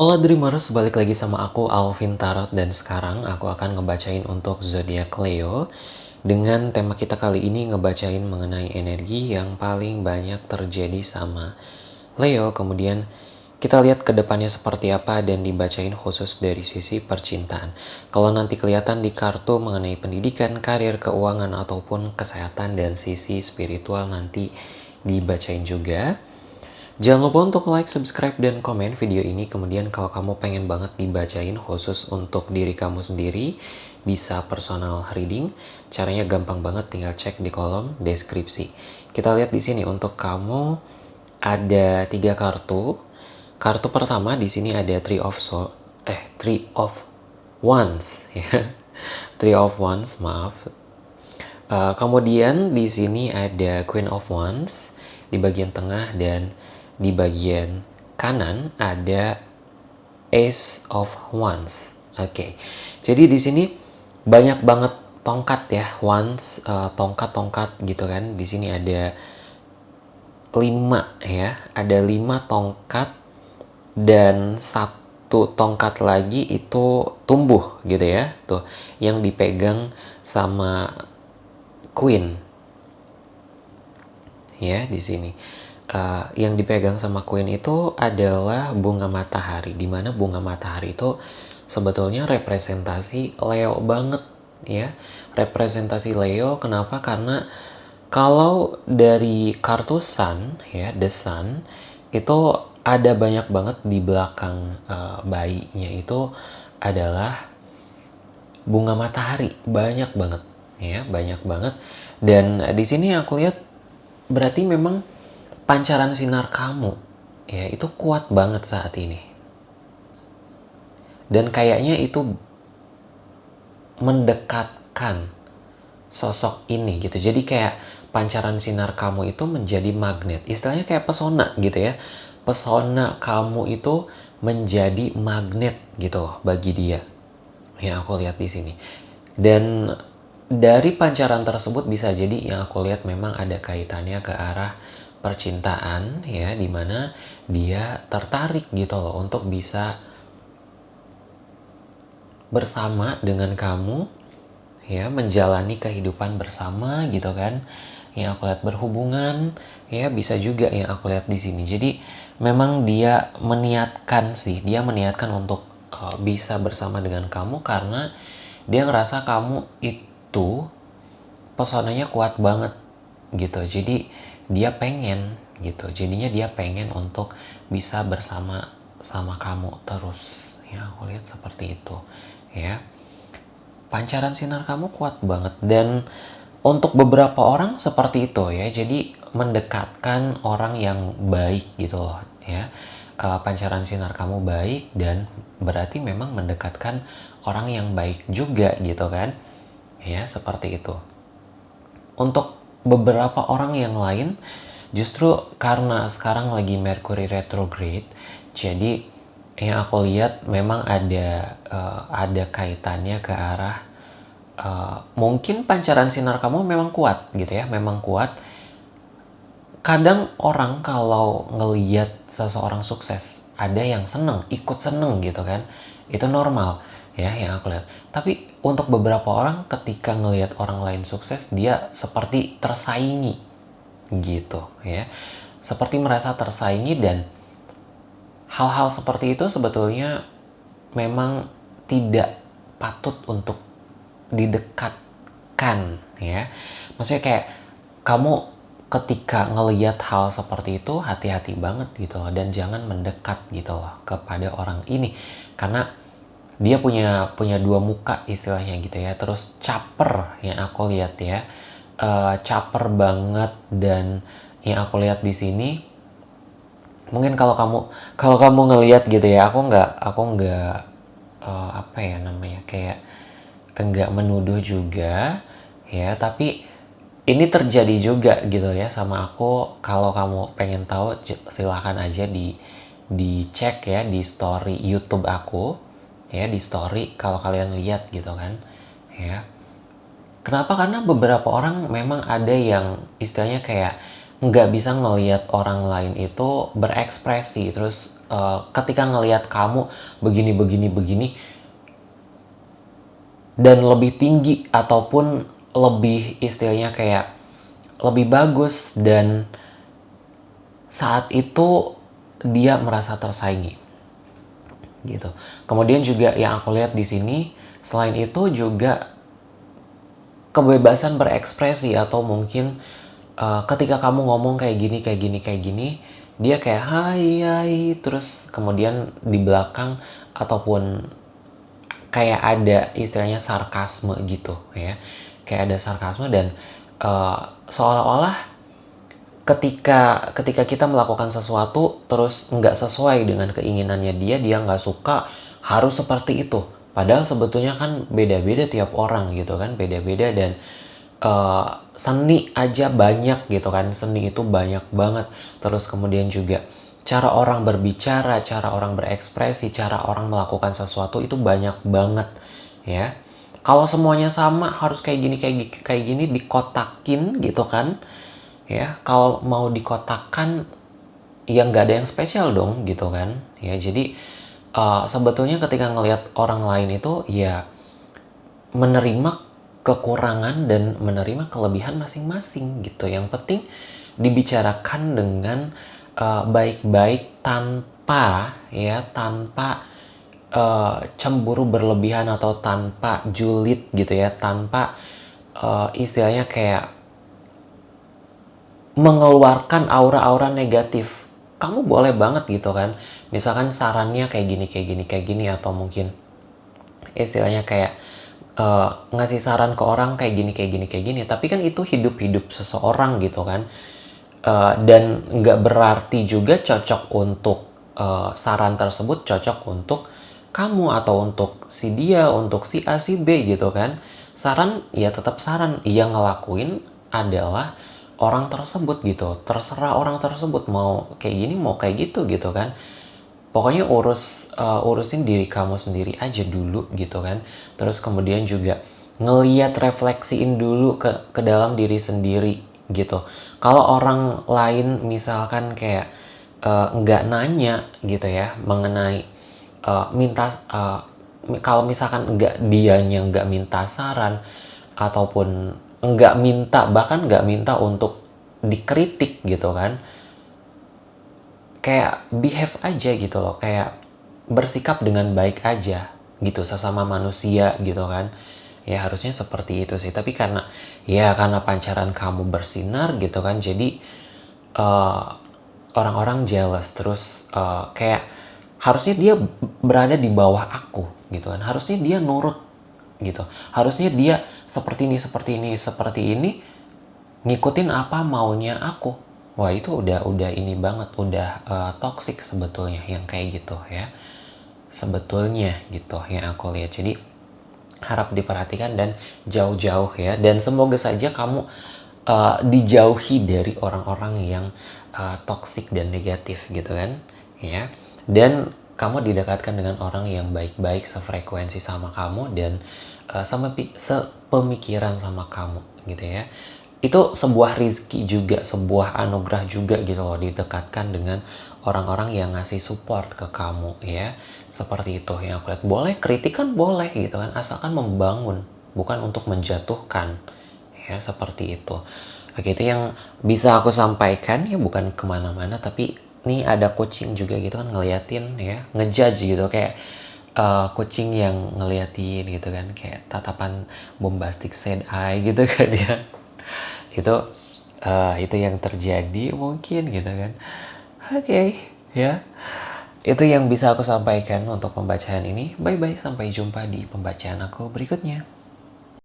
Hola Dreamers, balik lagi sama aku Alvin Tarot. Dan sekarang aku akan ngebacain untuk zodiak Leo. Dengan tema kita kali ini ngebacain mengenai energi yang paling banyak terjadi sama Leo. Kemudian kita lihat ke depannya seperti apa dan dibacain khusus dari sisi percintaan. Kalau nanti kelihatan di kartu mengenai pendidikan, karir, keuangan ataupun kesehatan dan sisi spiritual nanti dibacain juga Jangan lupa untuk like, subscribe, dan komen video ini. Kemudian kalau kamu pengen banget dibacain khusus untuk diri kamu sendiri, bisa personal reading. Caranya gampang banget, tinggal cek di kolom deskripsi. Kita lihat di sini untuk kamu ada tiga kartu. Kartu pertama di sini ada Three of So, eh Three of Wands ya. Three of Wands, maaf. Uh, kemudian di sini ada Queen of Wands di bagian tengah dan di bagian kanan ada Ace of Wands. Oke, okay. jadi di sini banyak banget tongkat ya, wands, uh, tongkat-tongkat gitu kan. Di sini ada lima ya, ada lima tongkat dan satu tongkat lagi itu tumbuh gitu ya, tuh yang dipegang sama Queen ya di sini uh, yang dipegang sama Queen itu adalah bunga matahari di mana bunga matahari itu sebetulnya representasi Leo banget ya. Representasi Leo kenapa? Karena kalau dari kartu Sun ya The Sun itu ada banyak banget di belakang uh, bayinya itu adalah bunga matahari. Banyak banget ya banyak banget. Dan di sini aku lihat berarti memang pancaran sinar kamu ya itu kuat banget saat ini. Dan kayaknya itu mendekatkan sosok ini gitu. Jadi kayak pancaran sinar kamu itu menjadi magnet. Istilahnya kayak pesona gitu ya. Pesona kamu itu menjadi magnet gitu loh bagi dia. Yang aku lihat di sini. Dan dari pancaran tersebut bisa jadi yang aku lihat memang ada kaitannya ke arah percintaan ya di mana dia tertarik gitu loh untuk bisa bersama dengan kamu ya menjalani kehidupan bersama gitu kan yang aku lihat berhubungan ya bisa juga yang aku lihat di sini. Jadi memang dia meniatkan sih dia meniatkan untuk uh, bisa bersama dengan kamu karena dia ngerasa kamu itu pesonanya kuat banget gitu. Jadi dia pengen gitu. Jadinya dia pengen untuk bisa bersama sama kamu terus. Ya aku lihat seperti itu ya. Pancaran sinar kamu kuat banget. Dan untuk beberapa orang seperti itu ya. Jadi mendekatkan orang yang baik gitu loh ya. Uh, pancaran sinar kamu baik dan berarti memang mendekatkan orang yang baik juga gitu kan. Ya seperti itu. Untuk beberapa orang yang lain justru karena sekarang lagi Mercury retrograde jadi yang aku lihat memang ada uh, ada kaitannya ke arah uh, mungkin pancaran sinar kamu memang kuat gitu ya memang kuat. Kadang orang kalau ngeliat seseorang sukses ada yang seneng ikut seneng gitu kan itu normal ya yang aku lihat. Tapi untuk beberapa orang ketika ngelihat orang lain sukses dia seperti tersaingi. Gitu ya. Seperti merasa tersaingi dan hal-hal seperti itu sebetulnya memang tidak patut untuk didekatkan ya. Maksudnya kayak kamu ketika ngelihat hal seperti itu hati-hati banget gitu loh dan jangan mendekat gitu loh kepada orang ini. Karena dia punya punya dua muka istilahnya gitu ya. Terus caper yang aku lihat ya. Uh, caper banget dan yang aku lihat di sini mungkin kalau kamu kalau kamu ngelihat gitu ya aku nggak aku nggak uh, apa ya namanya kayak enggak menuduh juga ya. Tapi ini terjadi juga gitu ya sama aku. Kalau kamu pengen tahu silahkan aja di dicek ya di story YouTube aku ya di story kalau kalian lihat gitu kan ya. Kenapa? Karena beberapa orang memang ada yang istilahnya kayak nggak bisa ngelihat orang lain itu berekspresi. Terus uh, ketika ngelihat kamu begini begini begini dan lebih tinggi ataupun lebih istilahnya kayak lebih bagus dan saat itu dia merasa tersaingi gitu. Kemudian juga yang aku lihat di sini selain itu juga kebebasan berekspresi atau mungkin uh, ketika kamu ngomong kayak gini kayak gini kayak gini dia kayak hai hai terus kemudian di belakang ataupun kayak ada istilahnya sarkasme gitu ya kayak ada sarkasme dan uh, seolah-olah ketika ketika kita melakukan sesuatu terus nggak sesuai dengan keinginannya dia dia nggak suka harus seperti itu. Padahal sebetulnya kan beda-beda tiap orang gitu kan beda-beda dan uh, seni aja banyak gitu kan seni itu banyak banget. Terus kemudian juga cara orang berbicara cara orang berekspresi cara orang melakukan sesuatu itu banyak banget ya. Kalau semuanya sama harus kayak gini kayak kayak gini dikotakin gitu kan ya kalau mau dikotakkan ya nggak ada yang spesial dong gitu kan. Ya jadi uh, sebetulnya ketika ngelihat orang lain itu ya menerima kekurangan dan menerima kelebihan masing-masing gitu. Yang penting dibicarakan dengan uh, baik-baik uh, tanpa ya tanpa uh, cemburu berlebihan atau tanpa julid gitu ya. Tanpa uh, istilahnya kayak mengeluarkan aura-aura negatif. Kamu boleh banget gitu kan. Misalkan sarannya kayak gini, kayak gini, kayak gini atau mungkin istilahnya kayak uh, ngasih saran ke orang kayak gini, kayak gini, kayak gini. Tapi kan itu hidup-hidup seseorang gitu kan. Uh, dan nggak berarti juga cocok untuk uh, saran tersebut cocok untuk kamu atau untuk si dia, untuk si A, si B gitu kan. Saran ya tetap saran. Yang ngelakuin adalah orang tersebut gitu. Terserah orang tersebut mau kayak gini mau kayak gitu gitu kan. Pokoknya urus uh, urusin diri kamu sendiri aja dulu gitu kan. Terus kemudian juga ngeliat refleksiin dulu ke ke dalam diri sendiri gitu. Kalau orang lain misalkan kayak uh, nggak nanya gitu ya mengenai uh, minta uh, kalau misalkan nggak dianya nggak minta saran ataupun nggak minta bahkan nggak minta untuk dikritik gitu kan. Kayak behave aja gitu loh kayak bersikap dengan baik aja gitu sesama manusia gitu kan. Ya harusnya seperti itu sih. Tapi karena ya karena pancaran kamu bersinar gitu kan jadi eh, orang-orang uh, jealous. Terus uh, kayak harusnya dia berada di bawah aku gitu kan. Harusnya dia nurut gitu. Harusnya dia seperti ini seperti ini seperti ini ngikutin apa maunya aku. Wah itu udah udah ini banget udah uh, toxic sebetulnya yang kayak gitu ya. Sebetulnya gitu yang aku lihat. Jadi harap diperhatikan dan jauh-jauh ya. Dan semoga saja kamu uh, dijauhi dari orang-orang yang uh, toxic dan negatif gitu kan ya. Dan kamu didekatkan dengan orang yang baik-baik sefrekuensi sama kamu dan uh, sama sepemikiran sama kamu gitu ya. Itu sebuah rizki juga sebuah anugerah juga gitu loh didekatkan dengan orang-orang yang ngasih support ke kamu ya. Seperti itu yang aku lihat. Boleh kritik kan boleh gitu kan asalkan membangun bukan untuk menjatuhkan ya seperti itu. Oke itu yang bisa aku sampaikan ya bukan ke mana-mana tapi nih ada coaching juga gitu kan ngeliatin ya ngejudge gitu kayak uh, kucing yang ngeliatin gitu kan kayak tatapan bombastic sad eye gitu kan ya. Itu uh, itu yang terjadi mungkin gitu kan. Oke okay, ya. Itu yang bisa aku sampaikan untuk pembacaan ini. Bye bye sampai jumpa di pembacaan aku berikutnya